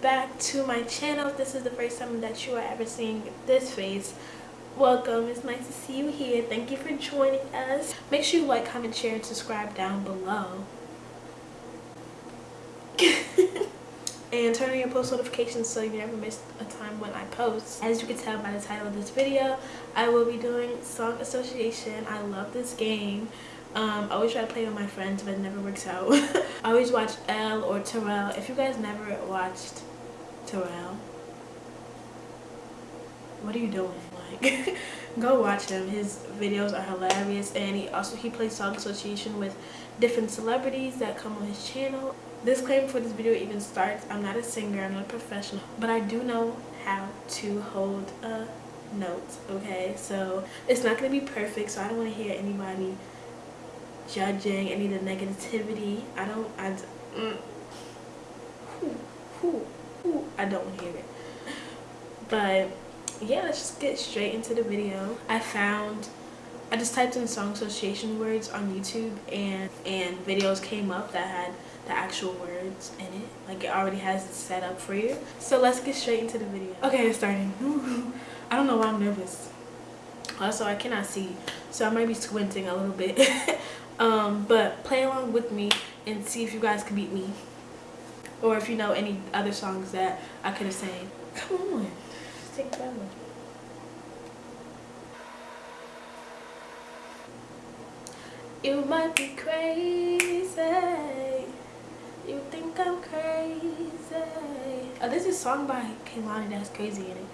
back to my channel. This is the first time that you are ever seeing this face, welcome. It's nice to see you here. Thank you for joining us. Make sure you like, comment, share, and subscribe down below. And turn on your post notifications so you never miss a time when I post. As you can tell by the title of this video, I will be doing Song Association. I love this game. Um, I always try to play with my friends, but it never works out. I always watch Elle or Terrell. If you guys never watched Terrell, what are you doing? Like, go watch him. His videos are hilarious, and he also he plays song association with different celebrities that come on his channel. Disclaimer before this video even starts: I'm not a singer, I'm not a professional, but I do know how to hold a note. Okay, so it's not gonna be perfect, so I don't want to hear anybody judging any of the negativity. I don't. I. Mm, whew, whew, whew, I don't to hear it. But yeah, let's just get straight into the video. I found. I just typed in song association words on YouTube and and videos came up that had the actual words in it. Like it already has it set up for you. So let's get straight into the video. Okay it's starting. I don't know why i'm nervous. Also i cannot see so i might be squinting a little bit. Um but play along with me and see if you guys can beat me. Or if you know any other songs that i could have sang. Come on. Take forever you might be crazy you think I'm crazy. Oh, this is a song by Kehlani that's crazy in it.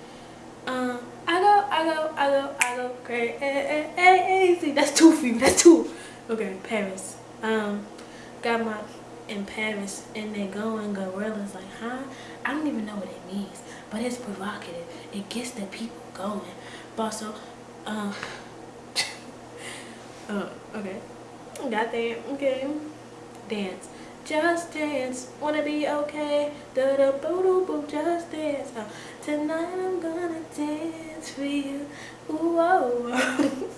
Um, I go, I go, I go, I go crazy. That's two for you. That's two. Okay, Paris. Um, got my in Paris and they going gorillas like, huh? I don't even know what it means, but it's provocative. It gets the people going. But also, um, uh, okay, got that. Okay, dance. Just dance, wanna be okay. Da da boo doo boo, just dance. Uh, tonight I'm gonna dance for you. Ooh, whoa.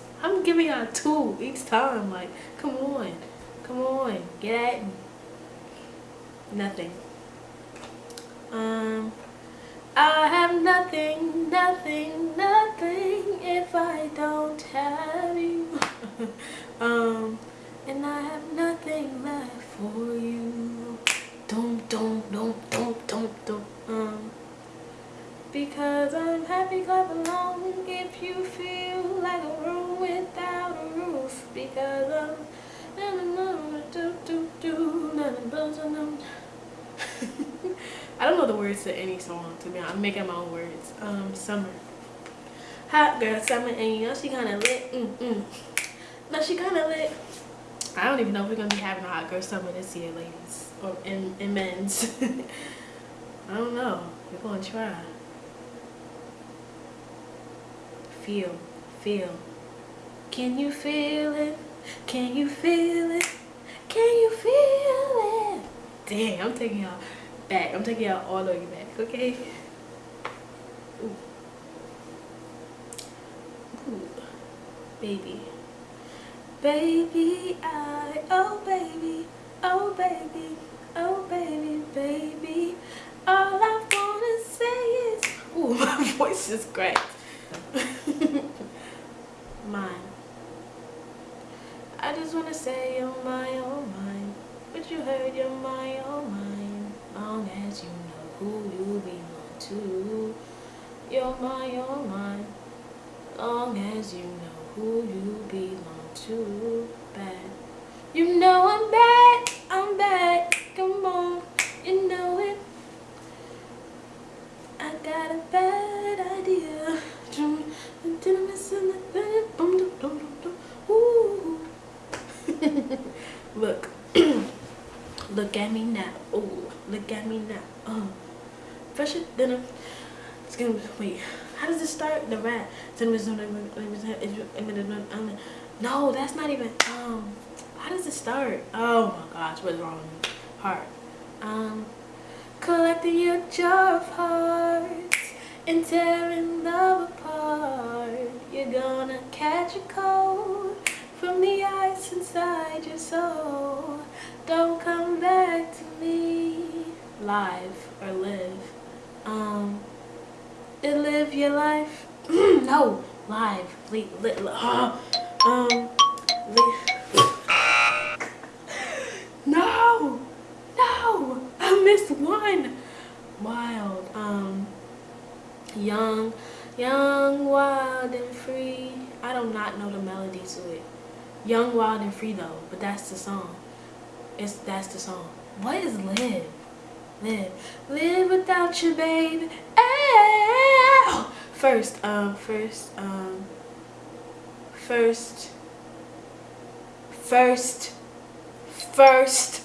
I'm giving y'all two each time. Like, come on, come on, get at me. Nothing. Um, I have nothing, nothing, nothing if I don't have you. um, for you. Don't, don't, don't, don't, don't, don't. Um, because I'm happy, clap along if you feel like a room without a roof. Because I'm do do do I don't know the words to any song to be honest. I'm making my own words. Um, summer. Hot girl summer and you know she kinda lit. Mm mm. No, she kinda lit. I don't even know if we're gonna be having a hot girl summer this year, ladies, or in, in men's. I don't know. We're gonna try. Feel, feel. Can you feel it? Can you feel it? Can you feel it? Dang, I'm taking y'all back. I'm taking y'all all the way back, okay? Ooh. Ooh. Baby. Baby, I, oh baby, oh baby, oh baby, baby. All I wanna say is, ooh, my voice is great mine. I just wanna say you're my, oh mine. But you heard you're my, oh mine. Long as you know who you belong to. You're my, oh mine. Long as you know who you belong too bad. You know I'm back, I'm back, come on, you know it. I got a bad idea. look, look at me now. Oh, look at me now. Oh, fresher a. It's gonna wait. How does it start? The rat. No, that's not even, um, how does it start? Oh my gosh, what's wrong with me? Heart. Um, collecting your jar of hearts and tearing love apart. You're gonna catch a cold from the ice inside your soul. Don't come back to me. Live or live. Um, live your life. no, live. Li, li, li, um, no, no, I missed one. Wild. Um, young, young, wild and free. I do not know the melody to it. Young, wild and free though, but that's the song. It's that's the song. What is live? Live, live without you, baby. Oh. First, um, first, um, first, first, first.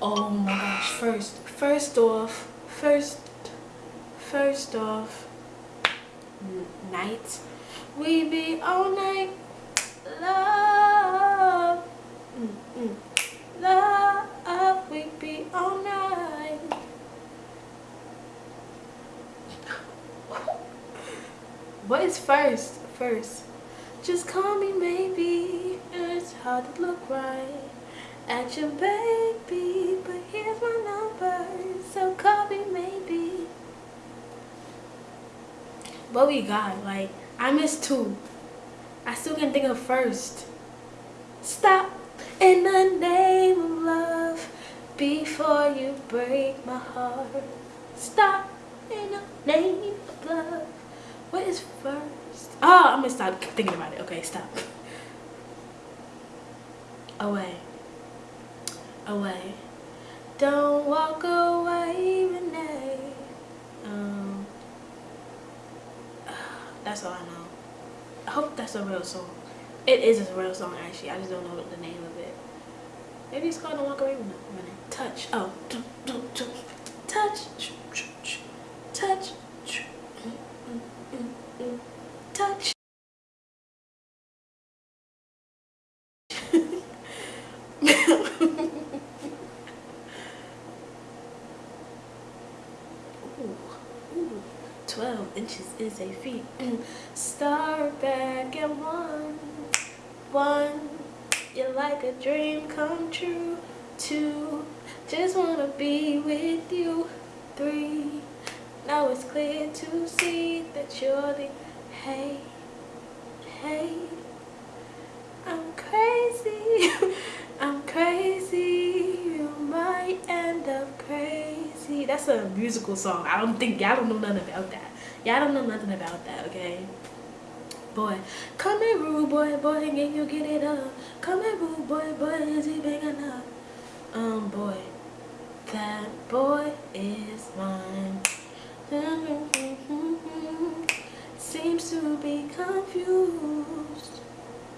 Oh my gosh, first, first off, first, first off, night. We be all night, love, mm -mm. love. We be all night. what is first? First. Just call me maybe. It's hard to look right at your baby, but here's my number. So call me maybe. What we got? Like I missed two. I still can think of first. Stop in the name of love before you break my heart. Stop in the name of love. What is first? Oh, I'm gonna stop thinking about it. Okay, stop. Away. Away. Don't walk away, Renee. Um, that's all I know. I hope that's a real song. It is a real song, actually. I just don't know the name of it. Maybe it's called Don't Walk Away, Renee. Touch. Oh, touch. Touch. Touch. Ooh, ooh. 12 inches is a feat. Mm. Start back at one. One, you're like a dream come true. Two, just wanna be with you. Three, now it's clear to see that you're the hey, hey. I'm crazy, That's a musical song. I don't think, y'all don't know nothing about that. Y'all don't know nothing about that, okay? Boy, come here, rude boy, boy, can you get it up? Come here, rude boy, boy, is he big enough? Um, boy, that boy is mine. Seems to be confused.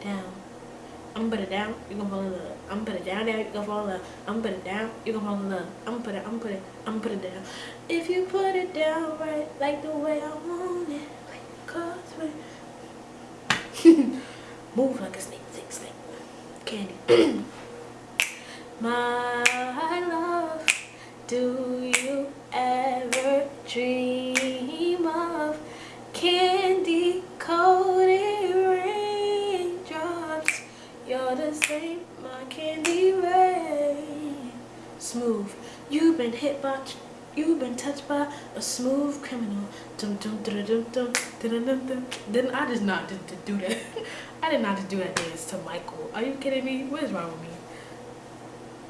Down. I'm put it down, you gonna fall in love. I'm put it down there, you gonna fall in love. I'm put it down, you gonna fall in love. I'm put it, I'm put it, I'm put it down. If you put it down right, like the way I want it, like cause Move like a snake, snake, snake. Candy. My hit by You've been touched by a smooth criminal. Dum, dum, dum, dum, dum, dum, dum, dum. Then I just not to, to do that. I did not to do that dance to Michael. Are you kidding me? What is wrong with me?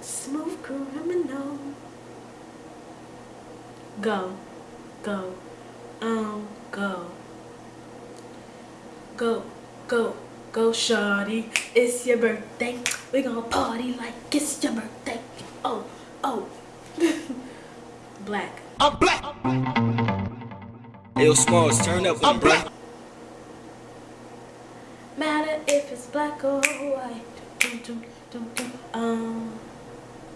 Smooth criminal. Go. Go. Um, go. Go. Go. Go, shawty. It's your birthday. We gonna party like it's your birthday. Oh, oh. black. I'm black. Yo, Smalls, turn up. I'm black. Matter if it's black or white. Um,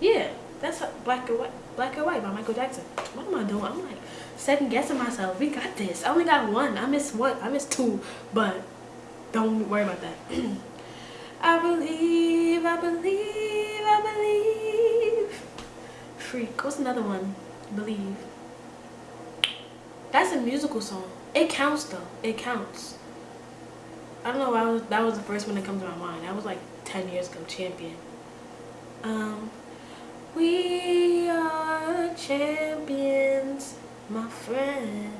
yeah, that's black or white. Black or white by Michael Jackson. What am I doing? I'm like second guessing myself. We got this. I only got one. I missed one. I missed two, but don't worry about that. I believe, I believe. Freak. What's another one? Believe. That's a musical song. It counts though. It counts. I don't know why was, that was the first one that comes to my mind. That was like 10 years ago, Champion. Um, we are champions, my friend.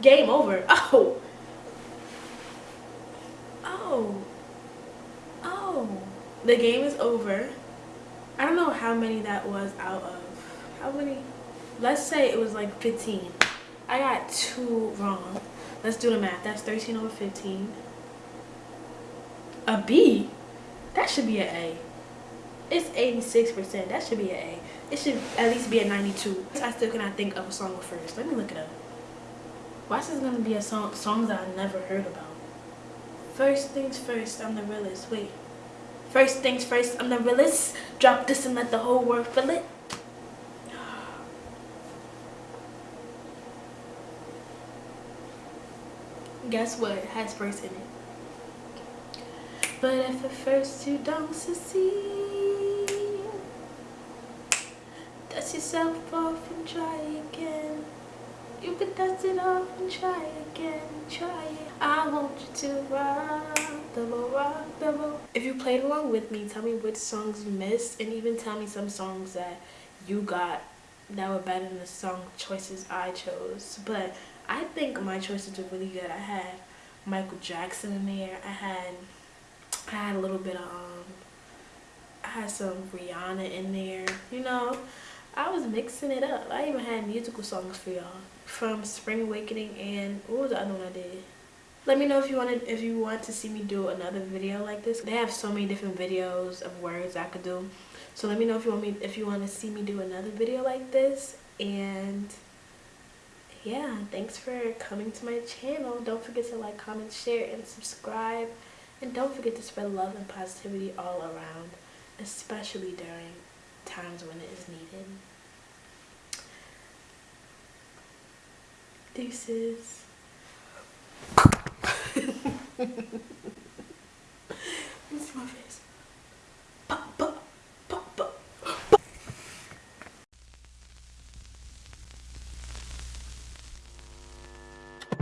Game over. Oh. Oh. Oh. The game is over. I don't know how many that was out of. How many? Let's say it was like 15. I got two wrong. Let's do the math. That's 13 over 15. A B? That should be an A. It's 86%. That should be an A. It should at least be a 92. I still cannot think of a song first. Let me look it up. Why is this gonna be a song songs that I never heard about? First things first, I'm the realest. Wait. First things first, I'm the realest. Drop this and let the whole world feel it. Guess what It has first in it? But if the first two don't succeed, dust yourself off and try again. You can dust it off and try again, try it. I want you to rock If you played along with me, tell me which songs you missed and even tell me some songs that you got that were better than the song choices I chose. But I think my choices were really good. I had Michael Jackson in there. I had I had a little bit of um I had some Rihanna in there. You know, I was mixing it up. I even had musical songs for y'all from Spring Awakening and what was the other one I did? Let me know if you wanted if you want to see me do another video like this. They have so many different videos of words I could do. So let me know if you want me if you want to see me do another video like this. And yeah thanks for coming to my channel. Don't forget to like comment share and subscribe. And don't forget to spread love and positivity all around especially during times when it is needed. Deuces Última vez.